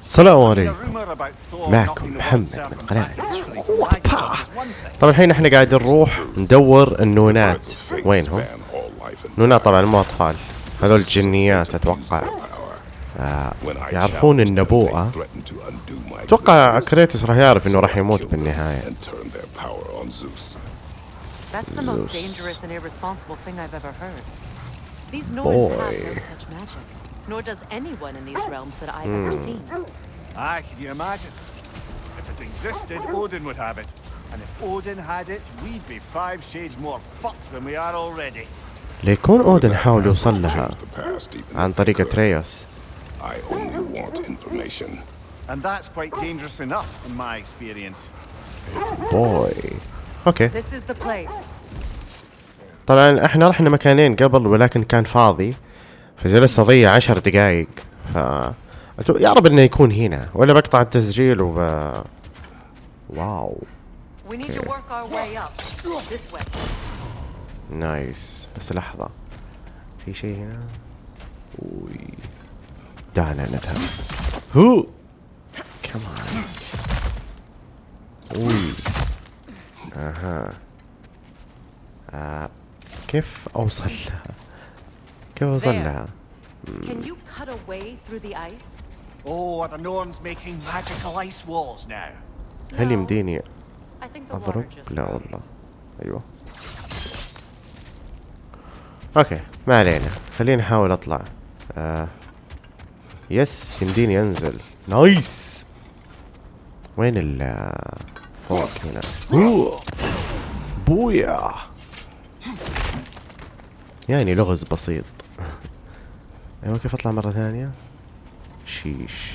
السلام عليكم. معكم محمد من قناة طبعا الحين إحنا قاعدين نروح ندور النونات. وينهم؟ النونات طبعا مو أطفال. هذول الجنيات أتوقع. آه، يعرفون النبوءة. أتوقع كريتس راح يعرف إنه راح يموت بالنهاية. زوس. These noise have such magic. nor does anyone in these realms that I've ever seen. Ah, can you imagine? If it existed, Odin would have it. And if Odin had it, we'd be five shades more fucked than we are already. ليكون اودن حاول يوصل لها عن طريق تريوس I only want information. And that's quite dangerous enough, in my experience. بوي اوكي This is the place. طبعا احنا رحنا مكانين قبل ولكن كان فاضي فجلست أضيع عشر دقايق. ف يا رب إنه يكون هنا ولا بقطع التسجيل وب wow. nice. بس لحظة. في شيء هنا؟ وي دعنا نذهب. هو! كمان وي أها. آه. كيف أوصل لها؟ كيف. لها Can you cut a way through the ice? Oh, are the Norns making magical ice walls now? هل. يمديني just لا. والله أيوه أوكي ما علينا خليني أحاول أطلع آه. yes يمديني أنزل nice وين ال فوق هنا. بويا يعني لغز بسيط أيوه كيف أطلع مرة ثانية sheesh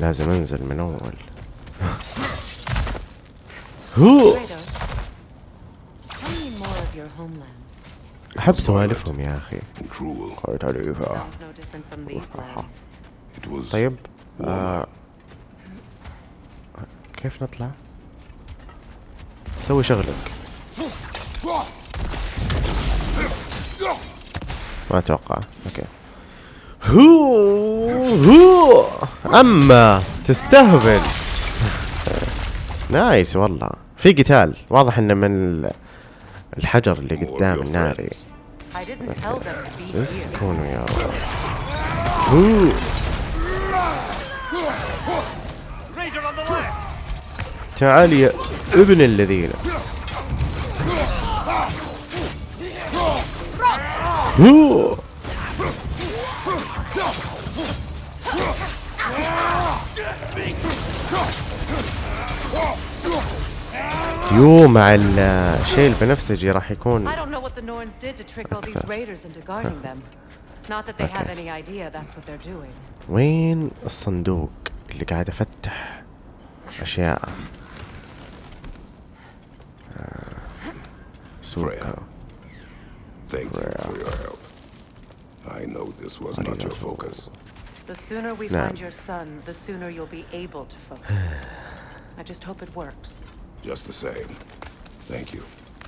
لازم أنزل من أول هو. أحب سوالفهم يا أخي طيب آه. كيف نطلع؟ سوي شغلك ما أتوقع. okay. هو هو. أما تستهبل. nice والله. في قتال. واضح إنه من ال- الحجر اللي قدام الناري. كونوا يا رب. هو! تعال يا ابن الذين. Any idea that's what they're doing. وين الصندوق اللي قاعد أفتح أشياء؟ آه، سوكا Thank you for your help. I know this was not your focus. The sooner we No. find your son, the sooner you'll be able to focus. I just hope it works. Just the same. Thank you.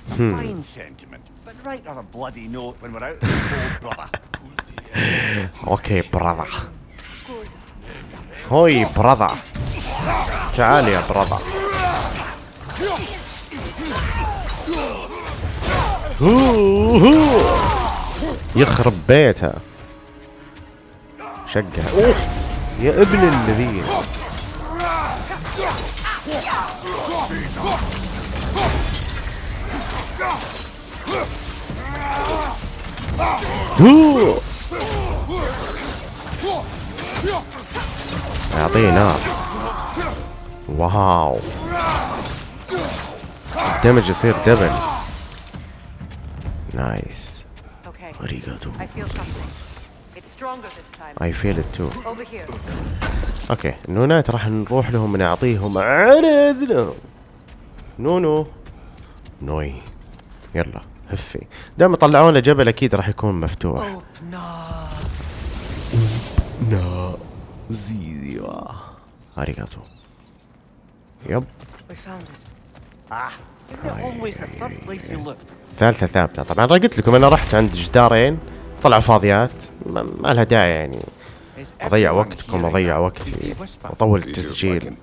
Fine sentiment, but write her a bloody note when we're out in the cold, brother. اوكي براذر هوي براذر تعال يا براذر يخرب بيتها. شقها. يا ابن الذين. اعطيه نار wow. ال damage يصير double nice Okay. ありがとう I feel something. It's stronger this time. I feel it too Over here. okay النونات راح نروح لهم نعطيهم على اذنهم نونو. نوي. يلا هفي. دام طلعوا لنا جبل أكيد راح يكون مفتوح. نا زيوا أريغاتو. يب. We found it. Ah, it always the third place you look? ثالثة ثابتة. طبعا قلت لكم أنا رحت عند جدارين طلعوا فاضيات. ما لها داعي يعني. أضيع وقتكم أضيع وقتي. أطول التسجيل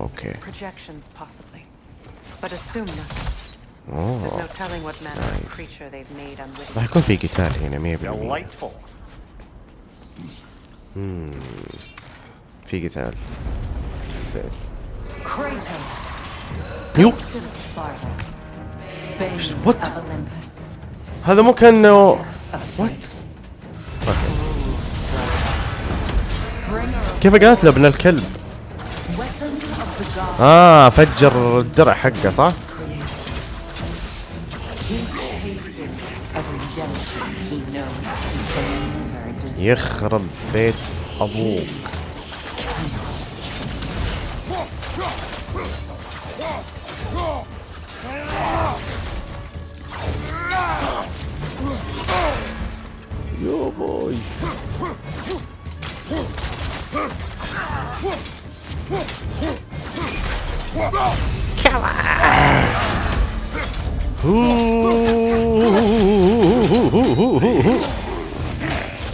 okay راح يكون في قتال هنا 100% في قتال. السيف يو. what هذا مو كان what كيف قاتله ابن الكلب؟ آه فجر الدرع حقه صح؟ يخرب بيت أبوه.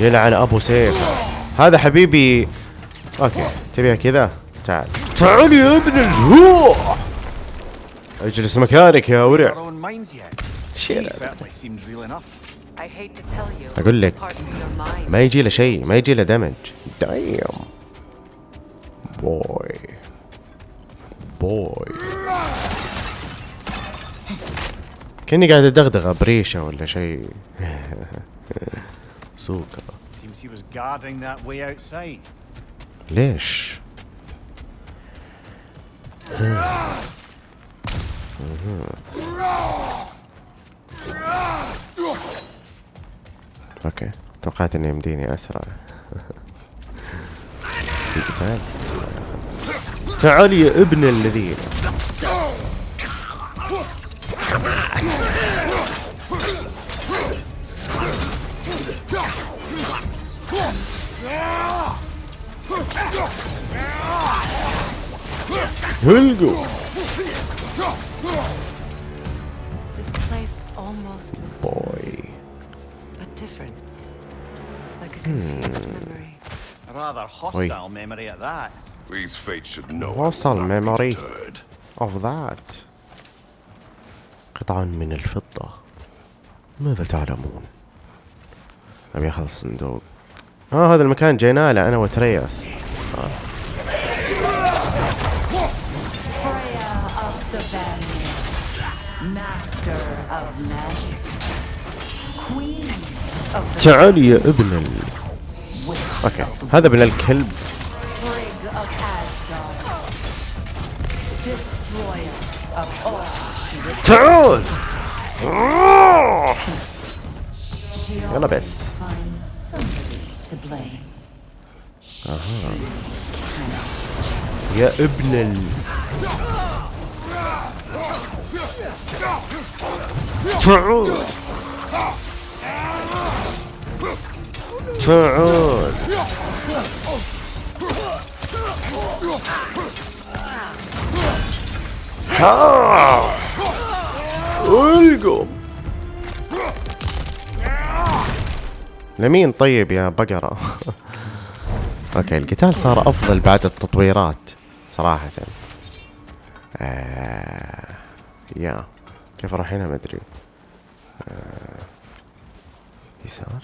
يلعن أبو سيف. هذا حبيبي. okay تبيها كذا؟ تعال. تعال يا ابن الهو اجلس مكانك يا ورع. أقول لك ما يجي له شيء ما يجي له damage damn boy boy كأني قاعد أدغدغ بريشه ولا شيء. سوكا. ليش؟ أوكي. توقعت إني يمديني أسرع. قتال تعال يا ابن الذين. هلقوا. This place almost looks بوي but different. Like a confused memory. A rather hostile memory at that. These fates should know. Be memory? deterred. of that قطعا من الفضة ماذا تعلمون؟ أبي أخذ الصندوق آه هذا المكان جينا له أنا وترياس Freya تعال يا ابن ال... أوكي. هذا ابن الكلب. تعال. يلا بس. آه. يا ابن ال... تعال. تعال ها! ألقم. لمين طيب يا بقرة. أوكي القتال صار أفضل بعد التطويرات صراحة. آه يا كيف أروح هنا؟ ما أدري. آه يسار؟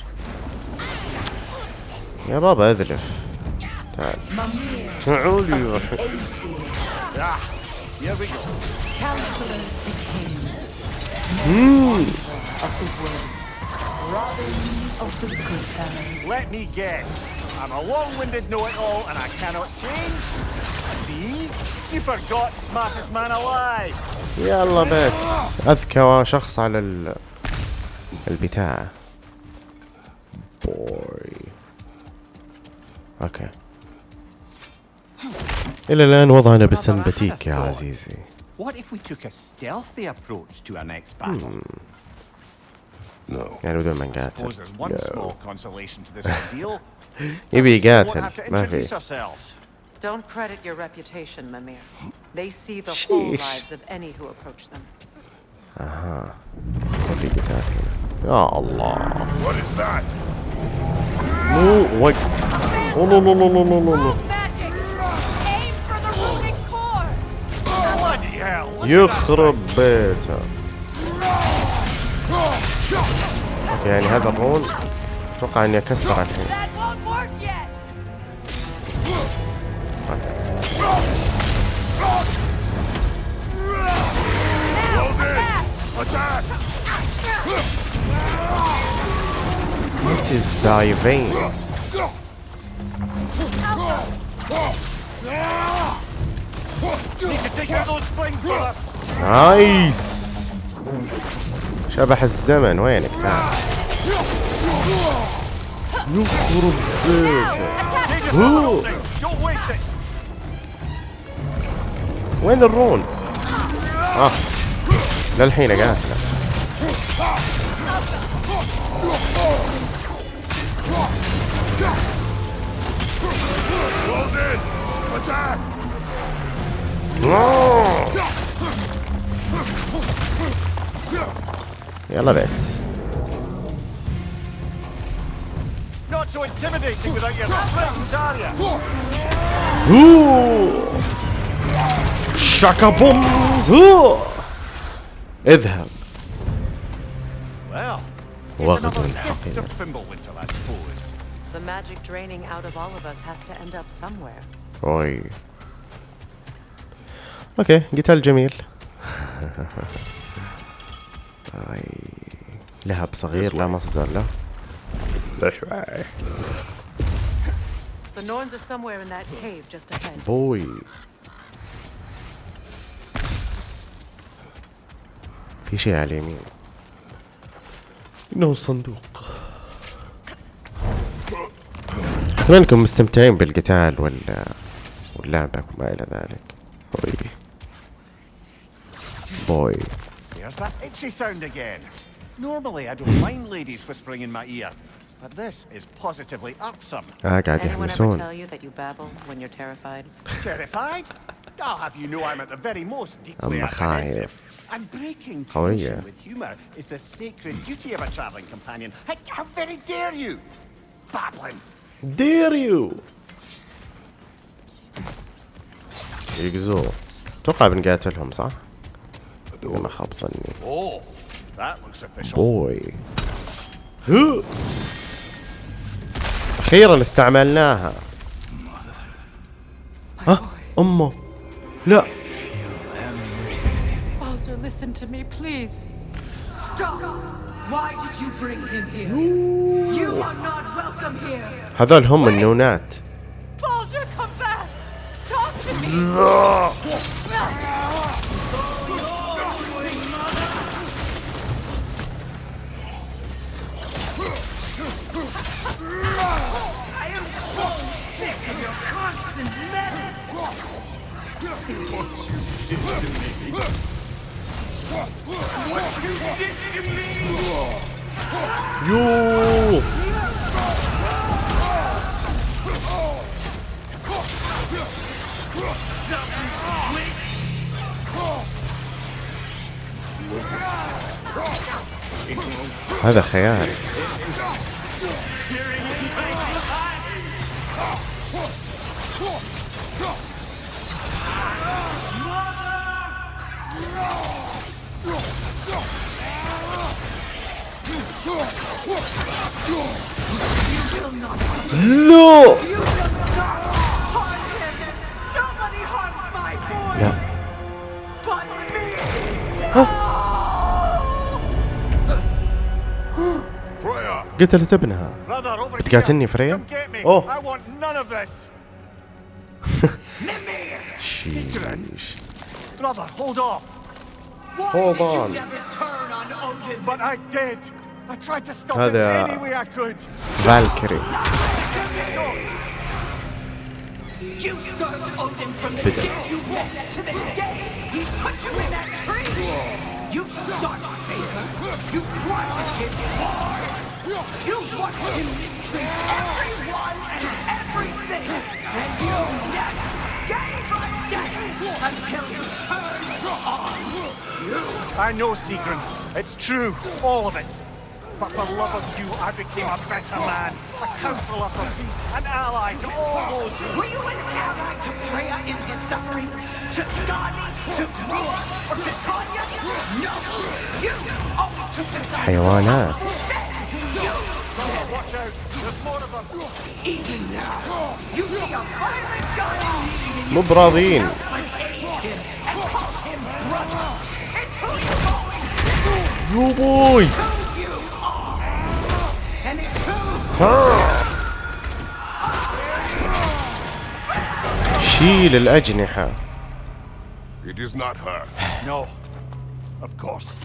يا بابا أذلف. تعال. تعالوا يا يلا بس. أذكى شخص على البتاعه Boy. اوكي الى الان وضعنا بالسنبتيك يا عزيزي What if we took a stealthy approach to our next battle? No. يعني بدون ما Suppose نقاتل there's one small consolation to this ordeal. يبي We won't يقاتل have to ما introduce في ourselves. Don't credit your reputation, Mimir. They see the whole Sheesh. lives of any who approach them. كان في قتال هنا يا الله What is that? مو وقت Oh no no no no no no no. يخرب بيته. أوكي يعني هذا الرول أتوقع إني أكسر الحين. What is? نايس شبح الزمن وينك يخرب waste it! وين الرون؟ آه للحين قاتله Close in! Attack! يلا بس Not so intimidating without your springs, are you? هو شاكا بوم هو اذهب Well, وغد another من gift حقنا The magic draining out of all of us has to end up somewhere. اوي أوكي قتال جميل اي لهب صغير لا مصدر له The Norns are somewhere in that cave just ahead. بوي في شيء على اليمين انه صندوق اتمنى انكم مستمتعين بالقتال وال واللعبة وما إلى ذلك بوي بوي There's that itchy sound again. Normally, I don't mind ladies whispering in my ear, but this is positively irksome. آه قاعد Anyone ever يحمسون tell you that you babble when you're terrified? Terrified? I'll have you know I'm at the very most deeply أما خايف. apprehensive. And breaking قوية. tension with humour is the sacred duty of a travelling companion. How very dare you? Babbling. دير يو يقزوه أتوقع بنقاتلهم صح؟ ما خاب ظني Oh, that looks official. بوي هو. أخيرا استعملناها ها أمه لا Baldur, listen to me, please. Stop! Why did you bring him here? You are not welcome here. هذول هم النونات Baldur, come back! Talk to me! يو هذا خيال لا Nobody harms my boy لا but me. Freya! قتلت ابنها Brother, over بتقاتلني here. فريا؟ Come me. Oh. I want none of this. شيش Brother, hold off. Hold on. Turn on Odin. But I did. I tried to stop هذا- him any way I could. فالكري You served Odin from the day you walked to the day he put you in that tree. You sought favor. You wanted his heart. You watched him mistreat everyone and everything, and you never gave a damn until you turned on. I know, Seagrin. It's true, all of it. But for love of you, I became a better man, a counselor for peace, an ally to all those who... Were you an ally to Freya in his suffering? To Skadi? To Grua? Or to Tanya? No! You only took the side حيوانات Watch out, there's more of them. Even now, you see a violent guy leading مو براضيين and شيل الأجنحة It is not her. No, of course.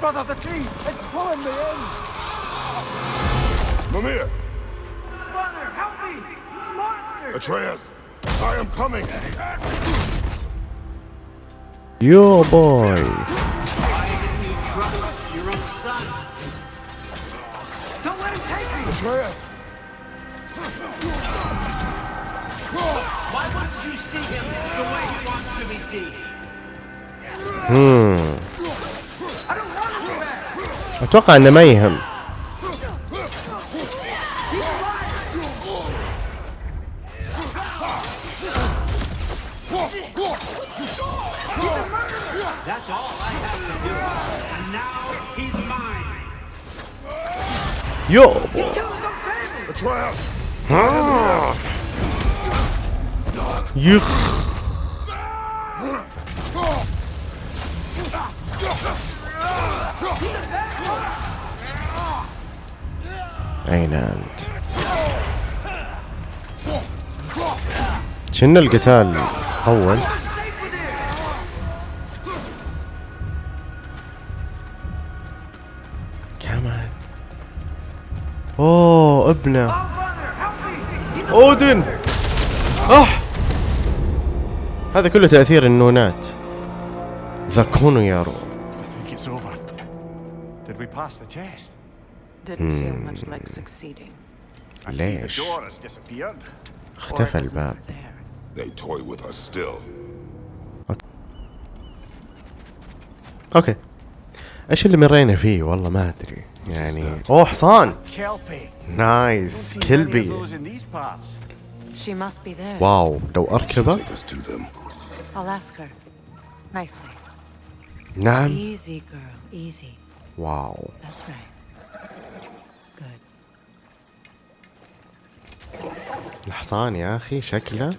Brother, the tree, it's pulling me in. Mimir! Brother, help me! Monster! Atreus! I am coming! يو بوي Take me! Atreus! Why wouldn't you see him the way he wants to be seen? I don't want to go back! أتوقع إنه ما يهم That's all أين أنت؟ شن القتال اول كمان. أوه. ابنه Oh, اودن اح هذا كله تاثير النونات يارو. I see the ليش. اختفى الباب There. They toy with us still. okay إيش اللي مرينا فيه والله ما ادري يعني أوه حصان. nice كلبي wow لو اركبه نعم واو الحصان يا أخي شكله.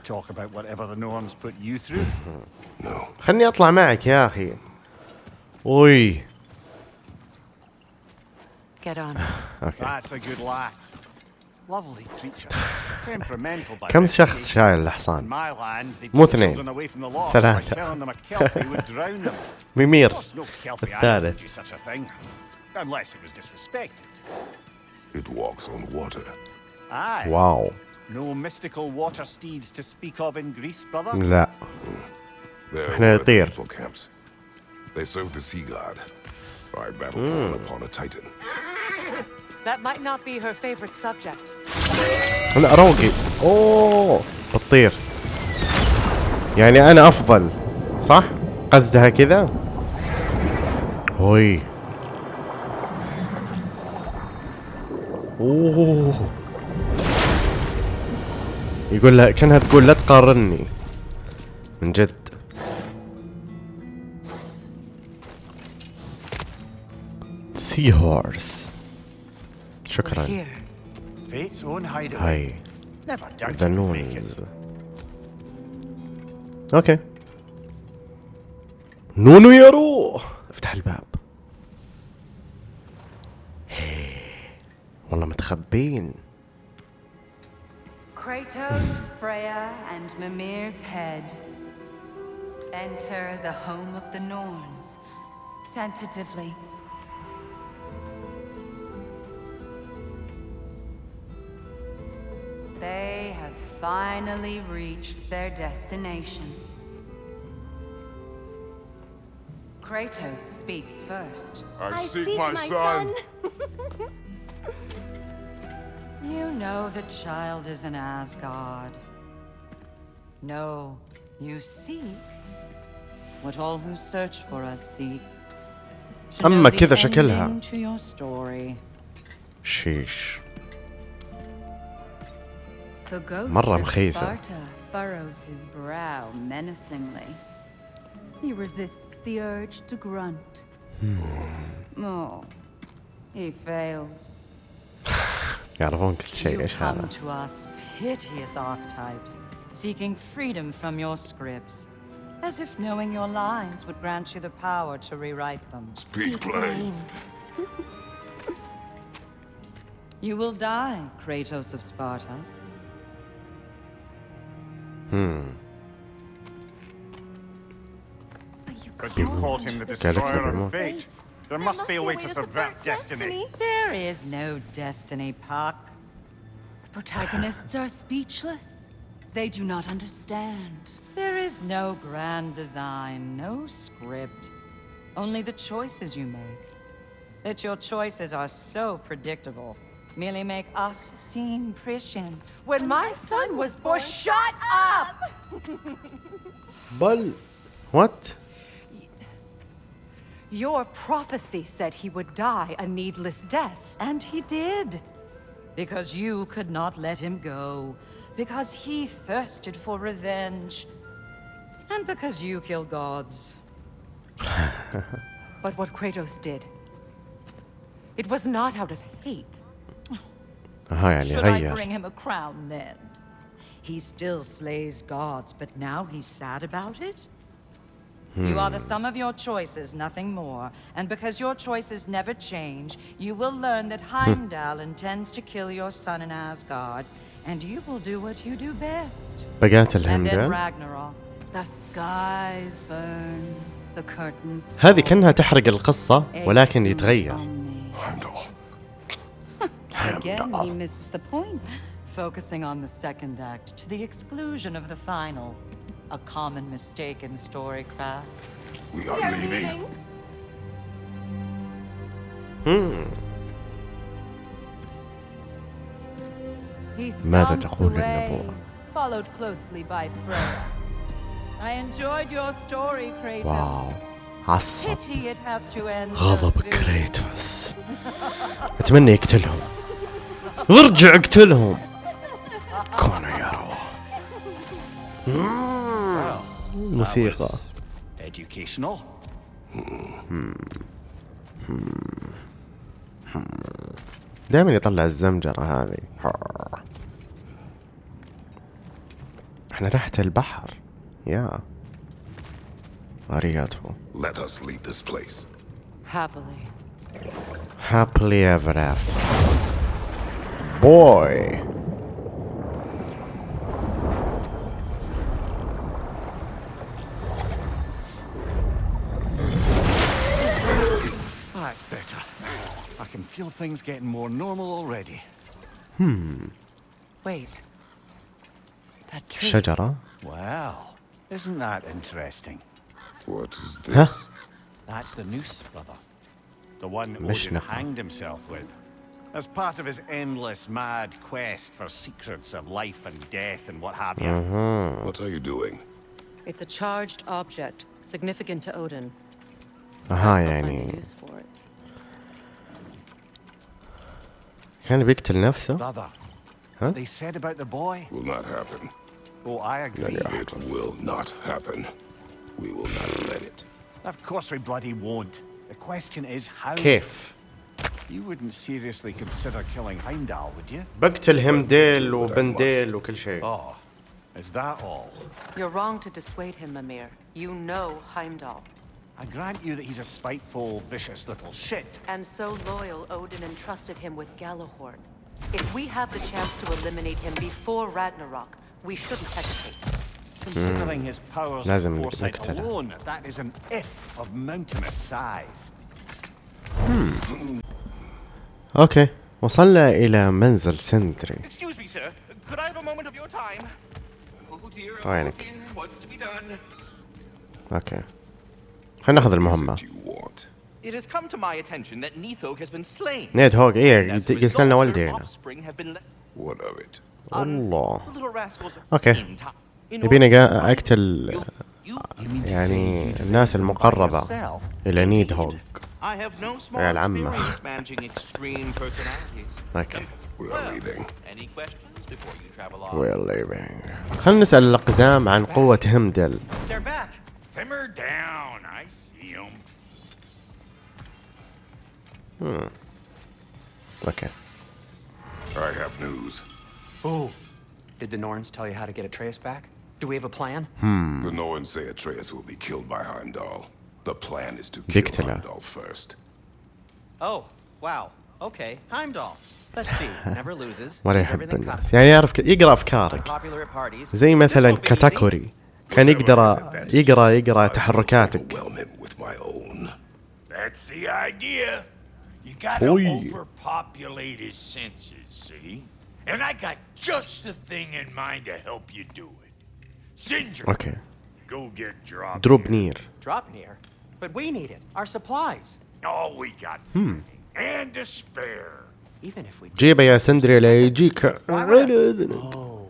خلني أطلع معك يا أخي. وي Get on. أوكي That's a good lass. Lovely creature. Temperamental by كم شخص reputation. شايل In الحصان my land, they مو pull اثنين. children away from the law by ثلاثة. telling them a kelpie would drown them. ميمير Of course, no kelpie animal would الثالث. do such a thing, unless it was disrespected. It walks on water. Aye. واو No mystical water steeds to speak of in Greece, brother. لا They're إحنا worth نطير. people camps. They serve the sea god. I battled one upon a titan. That might not be her favorite subject. لا روقي أوه بتطير. يعني أنا أفضل صح؟ قصدها كذا؟ هوي. أوه. يقول لها كأنها تقول لا تقارني من جد. سي هورس شكرا here. Fate's own hideaway. هاي Never doubted ذا we'd make it. نونز اوكي نونو يارو افتح الباب هي. والله متخبين Kratos, Freya, and Mimir's head. Enter the home of the Norns. Tentatively. They have finally reached their destination. Kratos speaks first. I, seek, my, son. You know the child is in Asgard. No, you seek what all who search for us seek. To know أما the كذا شكلها. ending to your story. شيش The ghost مرة of مخيسة. Sparta furrows his brow menacingly. He resists the urge to grunt. Oh, he fails. يعرفون كل شيء You ايش come هذا to us piteous archetypes, seeking freedom from your scripts, as if knowing your lines would grant you the power to rewrite them. Speak plain. You will die, Kratos of Sparta. But you called him the destroyer of fate. There must be a way to subvert destiny. There is no destiny, Puck. The protagonists are speechless. They do not understand. There is no grand design, no script. Only the choices you make. That your choices are so predictable merely make us seem prescient. When, my, son, was born, born shut up! Bull, what? Your prophecy said he would die a needless death, and he did. Because you could not let him go. Because he thirsted for revenge. And because you kill gods. but what Kratos did, it was not out of hate. ها يعني Should I غير bring him a crown then? He still slays gods, but now he's sad about it? You are the sum of your choices, nothing more. And because your choices never change, you will learn that Heimdall intends to kill your son in Asgard, and you will do what you do best. بقاتل And then هيمدال Ragnarok. The skies burn. The curtains. هذه fall. كأنها تحرق القصة ولكن Exeunt يتغير omnes. Heimdall. Again, he misses the point. Focusing on the second act to the exclusion of the final. A common mistake in storycraft. We are leaving. He ماذا stomps تقول away, النبوة؟ followed closely by Freya. I enjoyed your story, Kratos. واو عصب Pity it has to end so غضب soon. كريتوس اتمنى يقتلهم ارجع اقتلهم. كونوا يروا موسيقى. Educational. دائما يطلع الزمجرة هذه. إحنا تحت البحر. يا. اريغاتو Let us leave this place. Happily. happily ever after. boy. That's better. I can feel things getting more normal already. Hmm. Wait. That tree. Shajara? Wow. Isn't that interesting? What is this? That's the noose, brother. The one Odin hanged himself with As part of his endless mad quest for secrets of life and death and what have you. What are you doing? It's a charged object, significant to Odin. اها Perhaps I'll find a يعني use for it. كان بيقتل نفسه Brother, Huh? what they said about the boy? Will not happen. Oh, I agree. It will not happen. We will not let it. Of course we bloody won't. The question is how. كيف You wouldn't seriously consider killing Heimdall, would you? بقتل همديل وبنديل وكل شيء Oh, is that all? You're wrong to dissuade him, Mimir. You know Heimdall. I grant you that he's a spiteful, vicious little shit. And so loyal, Odin entrusted him with Galahorn. If we have the chance to eliminate him before Ragnarok, we shouldn't hesitate. Considering his powers لازم and foresight نقتله. alone, that is an if of mountainous size. أوكي وصلنا إلى منزل سندري? Oh وينك؟ okay خلينا ناخذ المهمة? It has come to my attention that Nidhogg has been slain. نيدهوج إيه قلت لنا والدي هنا What of it? الله okay يبيني اقتل يعني الناس المقربة إلى نيدهوج I have no small يا العمة. experience managing extreme personalities. اوكي We are leaving. Any questions before you travel on? We're leaving خلينا نسأل الأقزام عن قوة همدل They're back. Simmer down. I see them. اوكي I have news. Oh. Did the Norns tell you how to get Atreus back? Do we have a plan? The Norns say Atreus will be killed by Heimdall. The plan is to kill بيقتله. Heimdall first. Oh, wow. Okay, Heimdall. Let's see. Never loses. ولا يحب الناس. يعني يعرف ك... يقرأ أفكارك Unpopular at parties. زي مثلا. كاتاكوري كان يقدر يقرأ يقرأ تحركاتك. That's the idea. You gotta overpopulate his senses, see? And I got just the thing in mind to help you do it. Sindri, أوكي go get dropped. دروب نير Drop near. But we need it. Our supplies. All we got. plenty. And to spare. Even if we جيبه يا سندري لا يجيك Why would على I- اذنك Oh.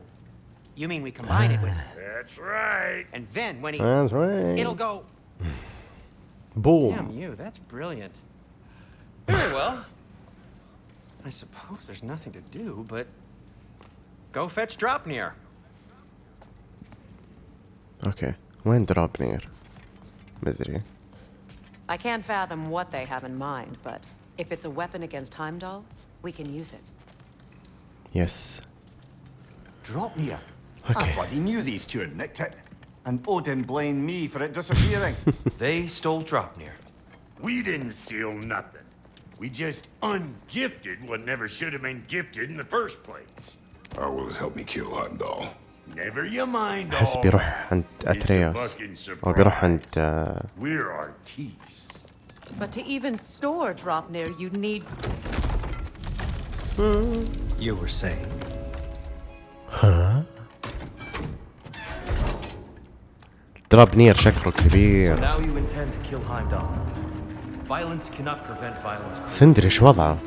You mean we combine it with That's right. and then when he That's right. it'll go Damn بوم you, that's brilliant. Very well. I suppose there's nothing to do but go fetch Dropnir. اوكي وين دروب نير مدري I can't fathom what they have in mind, but if it's a weapon against Heimdall, we can use it. Yes. Dropnir. Okay. Ah, I bloody knew these two had nicked it. And Odin blamed me for it disappearing. They stole Dropnir. We didn't steal nothing. We just ungifted what never should have been gifted in the first place. How will it help me kill Heimdall? All بيروح. عند اتريوس fucking أو بيروح. عند آه،. But to even store Dropnir, you'd need You were saying. شكله كبير Now you intend to kill Heimdall. Violence cannot prevent violence. سندري إيش وضعه.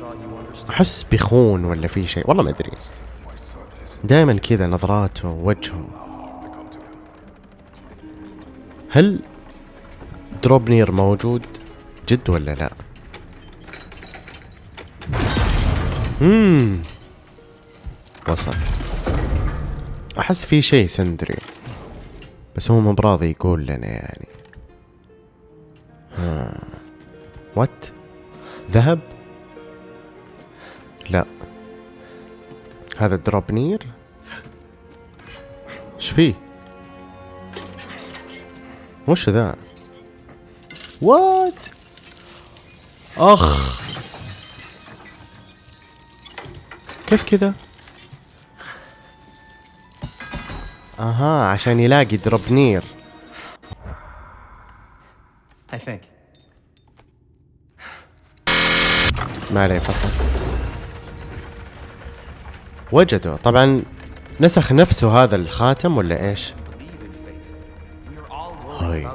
احس بيخون ولا في شيء والله ما ادري دائما كذا نظراته وجهه to come to him. هل دروب نير موجود؟ جد ولا لا؟ امم وصل. أحس في شيء سندري بس هو مو براضي يقول لنا يعني. ها. what ذهب؟ لا. هذا دروبنير إيش فيه؟ وش ذا؟ what أخ. كيف كذا؟ أها عشان يلاقي دروبنير. I think. ما عليه فصل. وجدوا. طبعا نسخ نفسه هذا الخاتم ولا إيش هاي.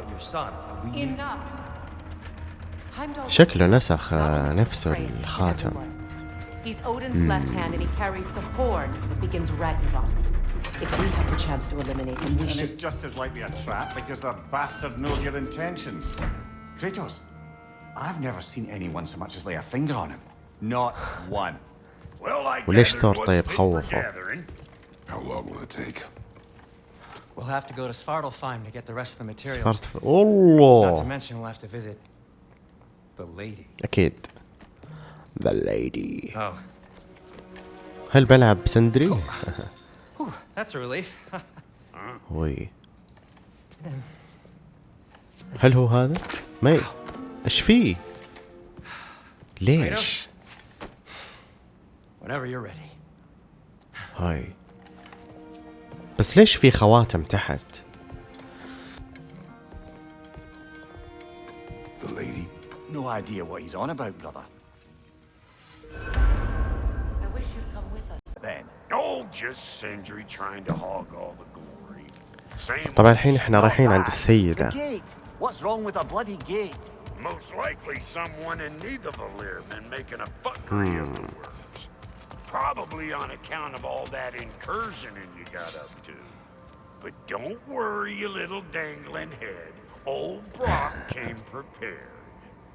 شكله نسخ آه، نفسه الخاتم. He's Odin's left hand and he carries the horn that begins Ragnarok. If we have the chance to eliminate him, we and it's should. just as likely a trap because the bastard knows your intentions. Kratos, I've never seen anyone so much as lay a finger on him. Not one. Well, I وليش gathered ثور what's طيب خوفه؟ How long will it take? We'll have to go to Svartalfheim to get the rest of the materials. ف... Not to mention we'll have to visit the lady. أكيد ذا ليدي Oh, هل بلعب سندري؟ Whew, that's a relief. وي هل هو هذا؟ ما ي... إيش فيه؟ ليش؟ Whenever you're ready. هاي بس ليش في خواتم تحت؟ The lady? No idea what he's on about, brother. I wish you'd come with us. Then, Oh, just Sindri trying to hog all the glory. Same طبعا الحين إحنا رايحين عند السيدة. What's wrong with a bloody gate? Most likely someone in neither Valir been making a fuckery of the works. Probably on account of all that incursioning you got up to. But don't worry, you little dangling head. Old Brock came prepared.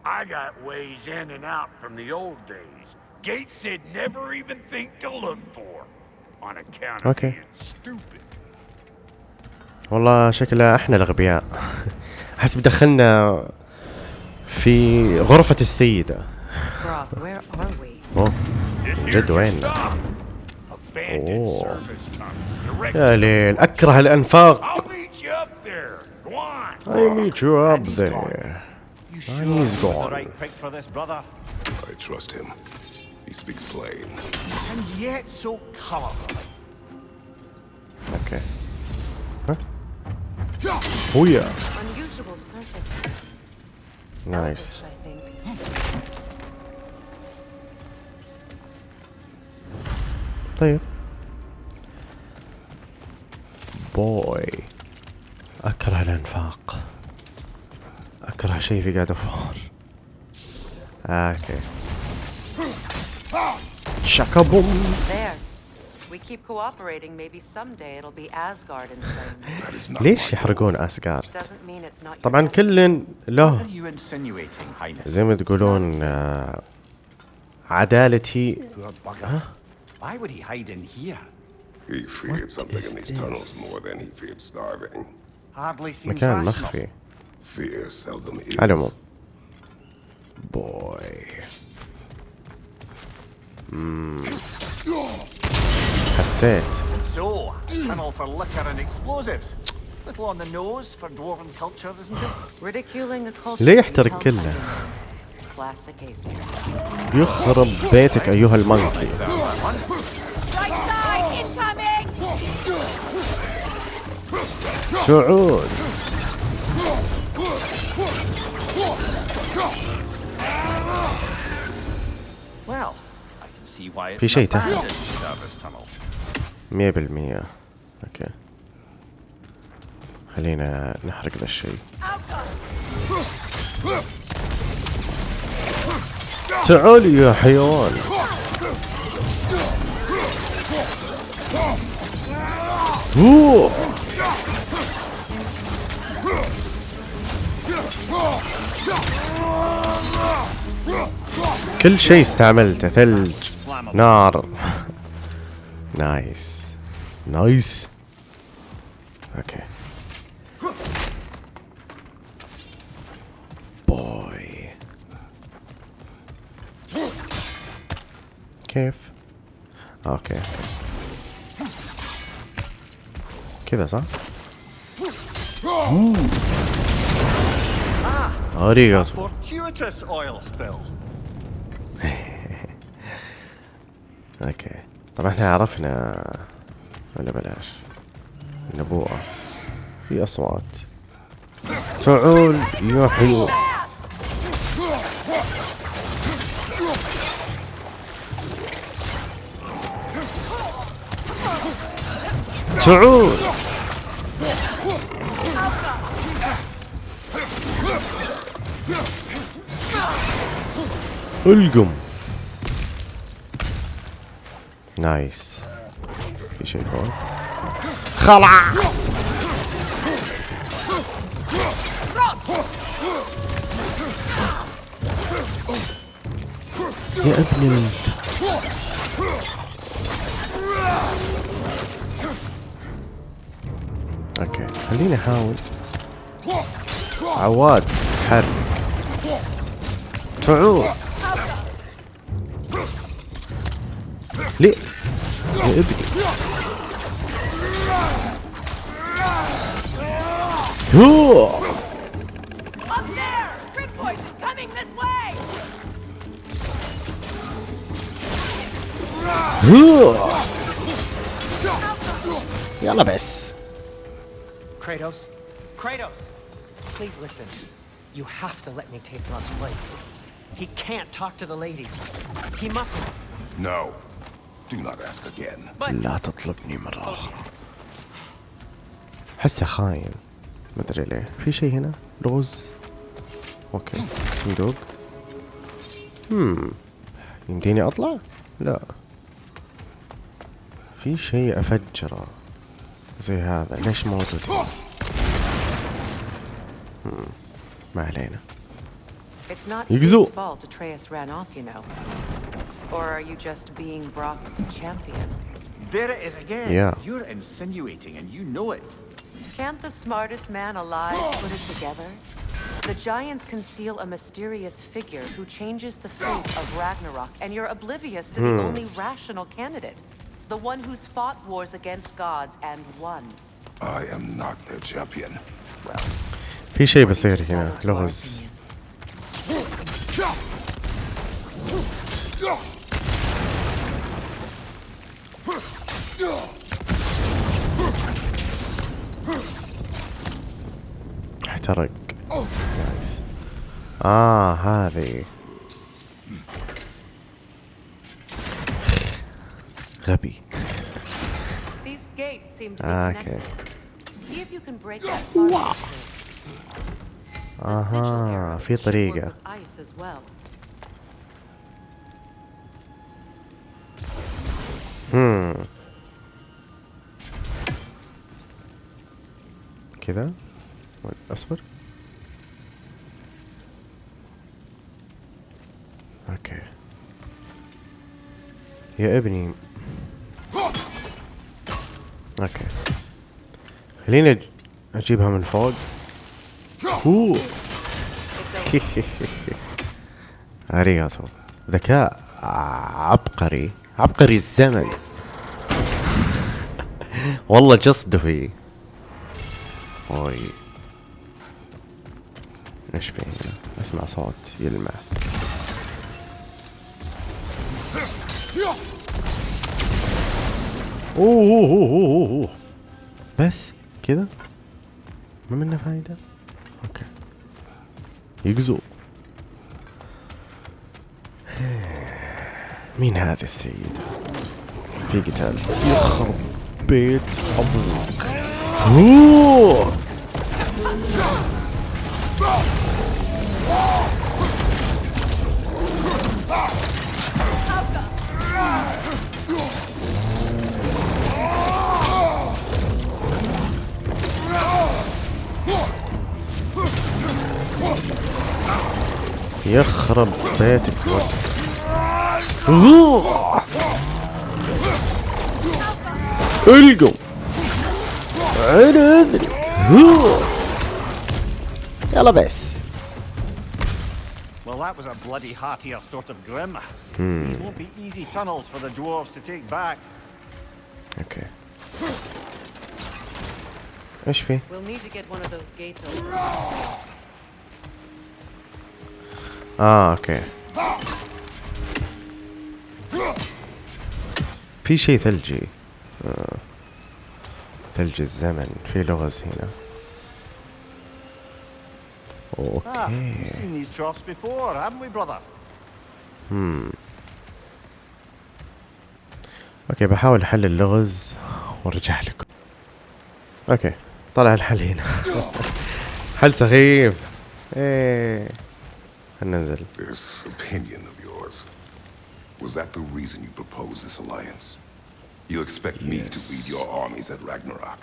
I got ways in and out from the old days. Gates said never even think to look for. On account of Okay. being stupid. والله شكلها احنا الاغبياء حسب دخلنا في غرفة السيدة Brock, where are we? اوه جد وين Oh. يا ليل اكره الانفاق. I meet you up there and he's gone right pick for this, brother. I trust him. He speaks plain. And yet so colourful. أوكي ها ويا Unusual surface. نايس طيب. بوي أكره الإنفاق. أكره شيء في قاعد أفور. أوكي. شكابوم ليش يحرقون اسغارد؟ طبعا كل له زي ما تقولون آه، عدالتي. ها؟ Why would he hide in here? He feared something is in these tunnels this? more than he feared starving. Hardly seems مكان rational. مخفي Fear seldom is. على العموم بوي مم. حسيت So, tunnel for liquor and explosives. Little on the nose for dwarven culture, isn't it? Ridiculing a culture ليه that يحترق tells كله you. Classic Aesir. يخرب بيتك أيها المنكي it's في شيء تحت. abandoned service tunnel. مية بالمية. أوكي. خلينا نحرق ذا الشيء. تعال يا حيوان. أوه. كل شيء استعملته ثلج نار. nice nice okay كيف؟ okay. كذا صح؟ Fortuitous oil spill. okay. طبعا إحنا عرفنا ولا بلاش. نبوءة. في أصوات. تعال يا حلو تعال القم. نايس. في شيء فوق. خلاص. يا أبن خليني احاول عواد حرك تعود ليه يا ابني هو Up there! Kratos? Kratos! Please listen. You have to let me take Ron's place. He can't talk to the ladies. He mustn't. No. Do not ask again. لا تطلبني مرة أخرى حسه خاين ما أدري ليه في شيء هنا لغز أوكي صندوق هم يمديني اطلع لا في شيء افجره زي هذا ليش موجود Hmm. Right, It's not his fault Atreus ran off, you know. Or are you just being Brock's champion? There it is again. Yeah. You're insinuating and you know it. Can't the smartest man alive put it together? The Giants conceal a mysterious figure who changes the fate of Ragnarok, and you're oblivious to hmm. the only rational candidate. The one who's fought wars against gods and won. I am not their champion. Well, في شيء بصير هنا لغز. احترق. نايس آه هذه. غبي. Be أوكي. أها في طريقة. هم كذا أصبر. okay. يا ابني. okay. خليني أجيبها من فوق. اوه ありがとう ذكاء عبقري. عبقري الزمن. والله جصده فيه أوي. إيش في هنا؟ أسمع صوت يلمع. أوه أوه أوه أوه. بس كذا؟ ما منه فايدة؟ أوكي. يقزو. مين هذه السيدة؟ في قتال. يخرب بيت أبوك. يخرب بيتك. القوا أنا ادري. يلا بس Well, that was a bloody heartier sort of grim. Hmm. These won't be easy tunnels for the dwarves to take back. أوكي إيش في؟ We'll need to get one of those gates open. آه أوكي. في شيء ثلجي. آه. ثلج الزمن. في لغز هنا. Ah, أوكي? هم أوكي بحاول أحل اللغز وأرجع لكم. أوكي طلع الحل هنا. حل سخيف. إيه. This opinion of yours, was that the reason you proposed this alliance? You expect yes. me to lead your armies at Ragnarok?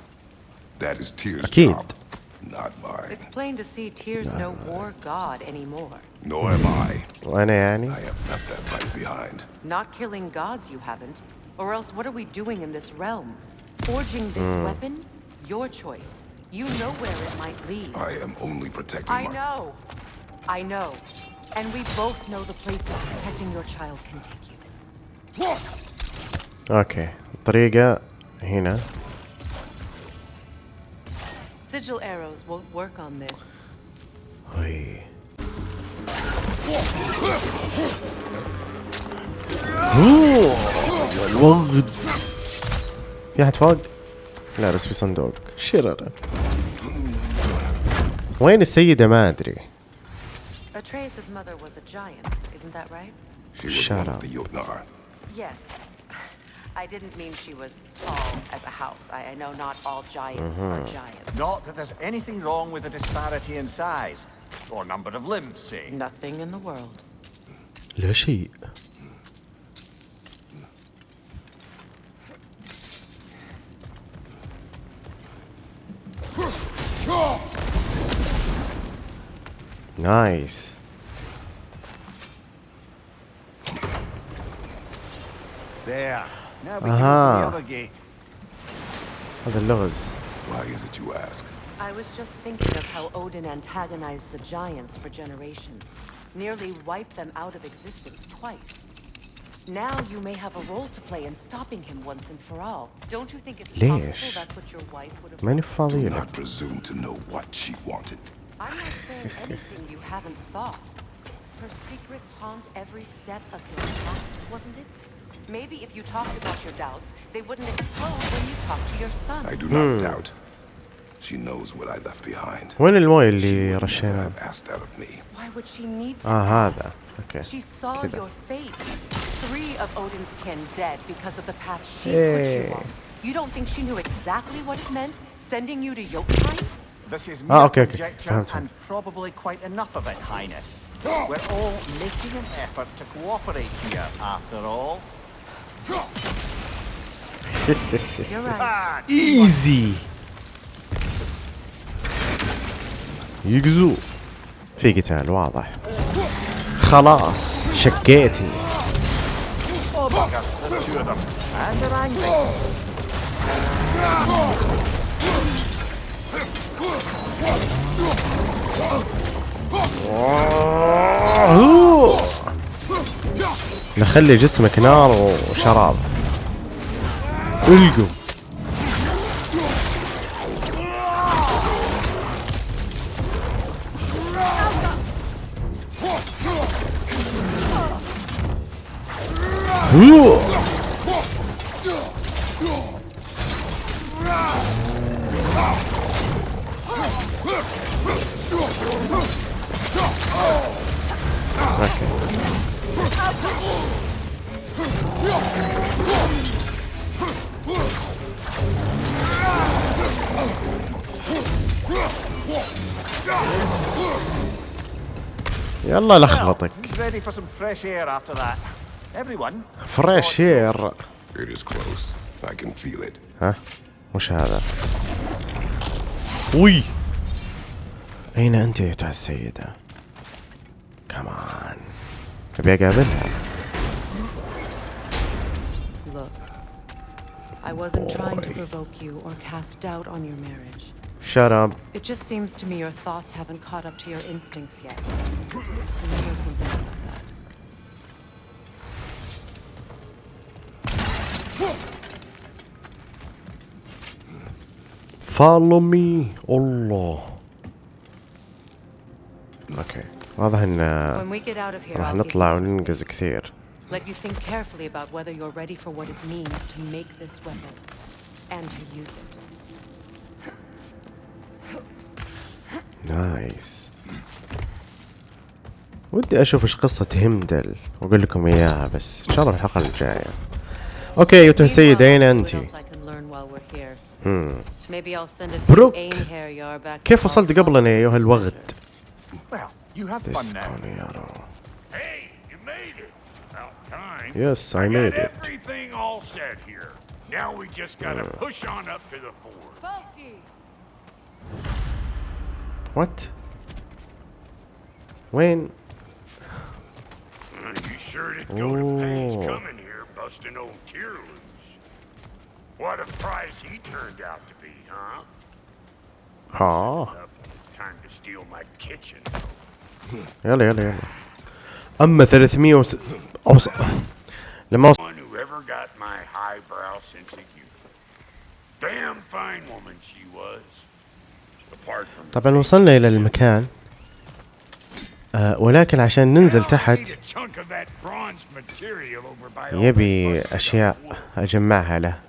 That is Tears' job, not mine. It's plain to see Tears no war god anymore. Nor am I. Annie. I have left that life behind. Not killing gods, you haven't. Or else what are we doing in this realm? Forging this mm. weapon? Your choice. You know where it might lead. I am only protecting I know. I know. And we both know the places protecting your child can take you. أوكي الطريقة هنا Sigil arrows won't work on this. هي. الوغد في احد فوق؟ لا بس في صندوق شرر وين السيدة ما ادري Atreus' mother was a giant, isn't that right? She was Shut one up. of the Jotnar. Yes. I didn't mean she was tall as a house. I, I know not all giants are Mhm. giants. Not that there's anything wrong with the disparity in size. Or number of limbs, say? Nothing in the world. لا Nice. There. Now we uh -huh. the other gate. Oh, the laws. Why is it you ask? I was just thinking of how Odin antagonized the giants for generations. Nearly wiped them out of existence twice. Now you may have a role to play in stopping him once and for all. Don't you think it's Leish. possible that's what your wife would have... Do not presume to know what she wanted. I'm not saying anything you haven't thought. Her secrets haunt every step of your path, wasn't it? Maybe if you talked about your doubts, they wouldn't explode when you talked to your son. I do not doubt. She knows what I left behind. وين المويه اللي She would never رشيناه have asked that of me. Why would she need to اه ask? هذا اوكي She saw كذا your fate. Three of Odin's kin dead because of the path she Hey. put you on. You don't think she knew exactly what it meant, sending you to Jotunheim? This is Ah, mere okay, okay. conjecture Found him. and probably quite enough of it, Highness. We're all making an effort to cooperate here, after all. You're right. Ah, ايزي يقزو في قتال واضح خلاص شقيتني نخلي جسمك نار وشراب. القوا. هو. That. Everyone, فريش اير. ها وش هذا وي أين أنت أيتها السيدة كمان أبي أقابلها Look, I wasn't trying to provoke you or cast doubt on your marriage. Shut up It just seems to me your thoughts haven't caught up to your instincts yet. Remember something about that. follow me الله اوكي واضح ان When we get out of here, راح I'll give you نطلع some وننقز space. كثير Let you think carefully about whether you're ready for what it means to make this weapon and to use it. نايس ودي أشوف إيش قصة همدل وأقول لكم إياها بس إن شاء الله الحلقة الجاية. okay يوتو السيد اين انت؟ بروك كيف وصلت قبلنا يا أيها الوغد؟ اسكن يا رو Yes, I made it. Everything all set here. Now we just gotta hmm. push on up to the fort. What? When? Uh, You sure did go to pains Oh. coming here, busting old tear loose. What a prize he turned out to be, huh? ها Up when it's time to steal my kitchen. يلا يلا يلا اما 300 وس... اوصل لما وصل One who ever got my highbrow sense of humor. Damn fine woman she was. Apart from طبعا وصلنا الى المكان آه آه، ولكن عشان ننزل تحت يبي أشياء أجمعها له.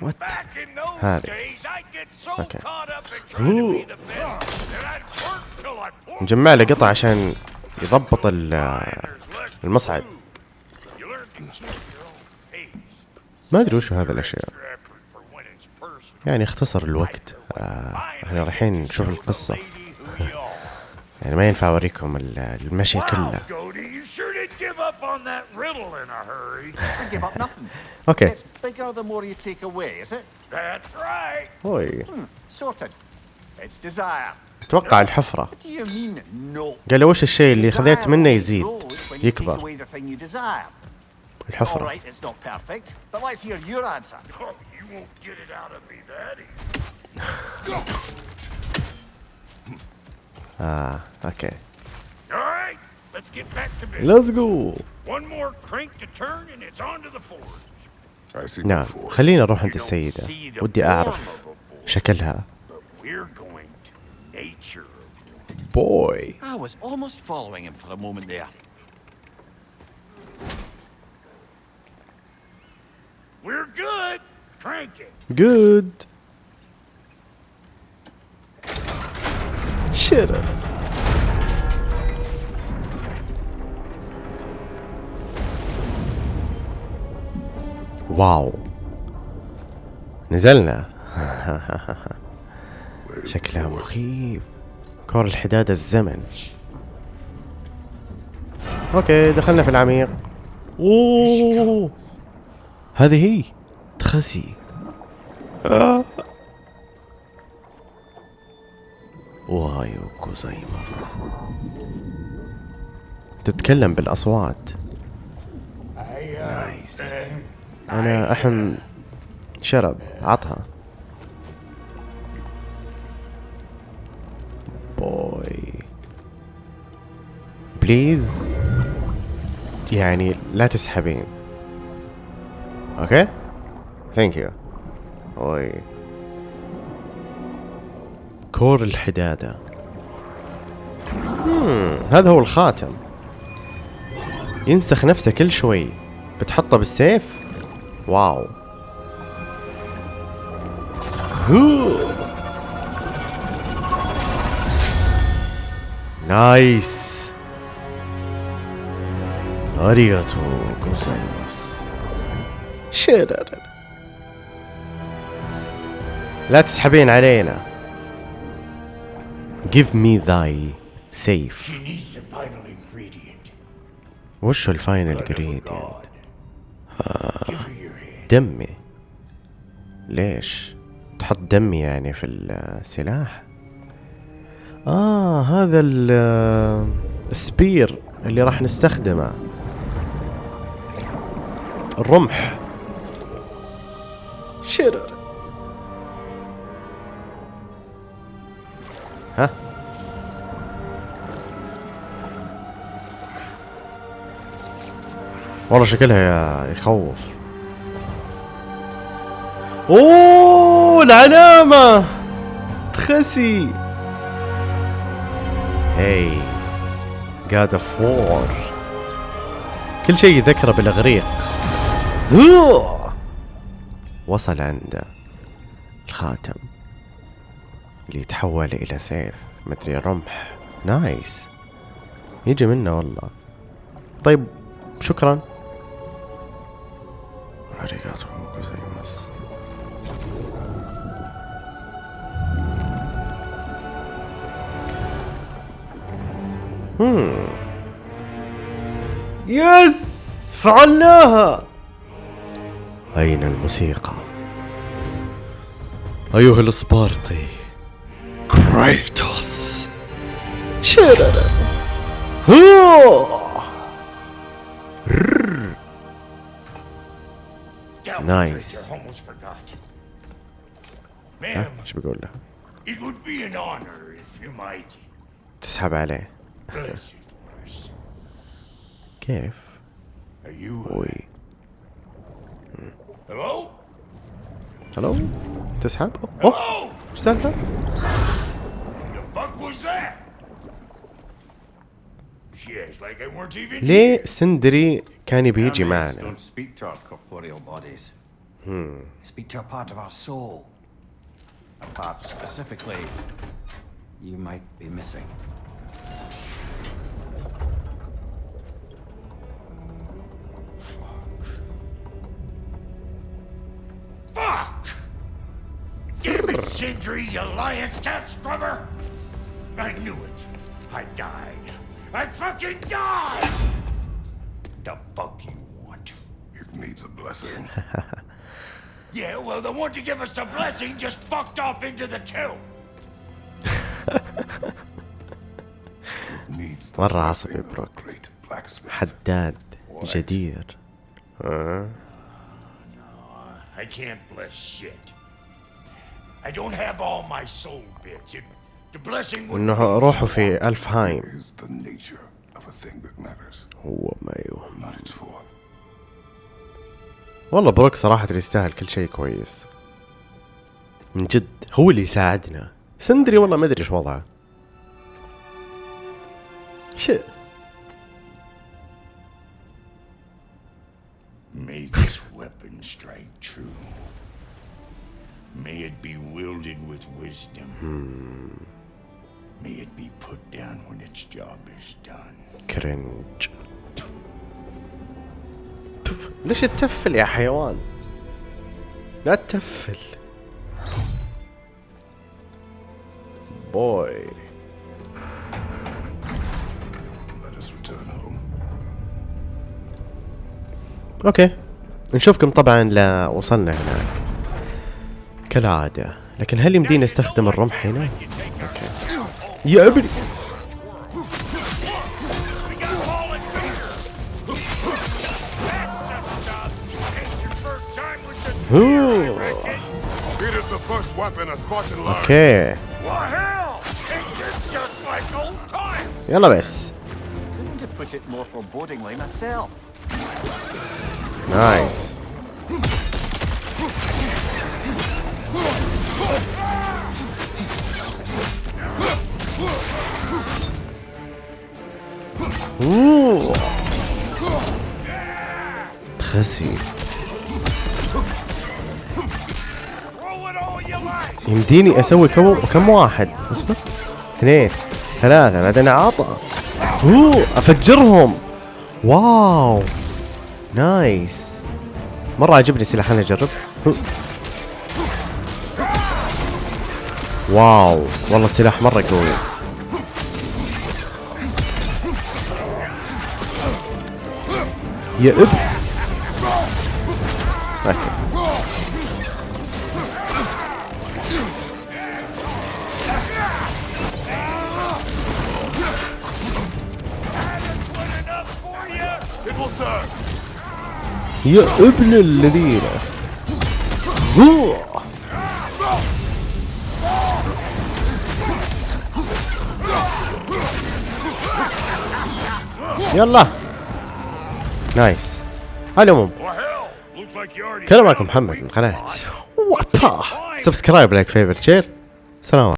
وات هذه نجمع له قطع عشان يضبط المصعد. ما أدري وش هذا الأشياء. يعني اختصر الوقت. آه، إحنا رايحين نشوف القصة. يعني ما ينفع أوريكم المشي كله. أوكي أتوقع الحفرة. قال وش الشيء اللي خذيت منه يزيد؟ يكبر. الحفرة. right, it's not perfect, but let's hear your answer. Oh, you won't get it out of me that easy. آه أوكي All right, let's get back to business. ليتس جو One more crank to turn and it's on to the forge. I see نعم no force. خلينا نروح عند السيدة ودي أعرف شكلها We're going to nature. بوي I was almost following him for a moment there. We're good. Crank it. جود شت واو. نزلنا. شكلها مخيف. كور الحداد الزمن. okay دخلنا في العميق. أوه. هذه هي. تخسي. おはようございます تتكلم بالأصوات. nice أنا أحن شرب. عطها. boy please يعني لا تسحبين. okay thank you اوي كور الحدادة. هذا هو الخاتم. ينسخ نفسه كل شوي. بتحطه بالسيف؟ واو. هو. nice. ありがとうございます شيرر. لا تسحبين علينا. Give me thyself. She needs a final ingredient. وش ال final hand. دمي. ليش؟ تحط دمي يعني في السلاح؟ آه هذا ال- ال spear اللي راح نستخدمه. الرمح. شرر. ها؟ والله شكلها يخوف. أوه العلامة! تخسي! هي God of War كل شيء يذكره بالإغريق. وصل عنده الخاتم. اللي يتحول إلى سيف. مدري رمح. nice. يجي منه والله. طيب شكرا. هم. yes! فعلناها! أين الموسيقى؟ أيها السبارتي كريتوس شرر هو رر. نايس I almost forgot. ها Ma'am, إيش بقول له؟ it would be an honor if you might تسحب عليه bless it for us. كيف؟ Are you? وي Hello? هلو تسحب؟ اوه Hello? ايش السالفة؟ The fuck was that? She acts like I weren't even ليه سندري كان يبي يجي Our names معنا؟ don't speak to our corporeal bodies. Hmm. They speak to a part of our soul. A part specifically you might be missing. Fuck! Damn it, Sindri, you lion cat scrubber! I knew it. I died. I fucking died! The fuck you want? It needs a blessing. Yeah, well, the one to give us the blessing just fucked off into the tomb. needs the مرة عصبي بروك great blacksmith. حداد جدير آه. I can't bless shit. I don't have all my soul bits. It, the blessing would إنه روحه في ألفهايم. Is the nature of a thing that matters, هو ما يهم not its form. والله بروك صراحة يستاهل كل شيء كويس. من جد هو اللي يساعدنا. سندري والله ما أدري إيش وضعه. شيء May this weapon strike true. May it be wielded with wisdom. May it be put down when its job is done. كرنج تف. ليش تتفل يا حيوان لا تتفل بوي Let us return home. اوكي نشوفكم طبعا لا وصلنا هناك كالعادة لكن هل يمدينا نستخدم الرمح هنا؟ أوكي يا أبني. أوكي! يلا بس نايس اوه تخسي! يمديني أسوي كم كم واحد؟ اصبر اثنين. ثلاثة. بعدين عطى اوه أفجرهم. واو nice مرة عجبني السلاح أنا أجرب. واو. والله السلاح مرة قوي. يا أب. أوكي. يا ابن الذين. يلا. nice. على العموم كان معكم محمد من قناة. subscribe like favor share. سلام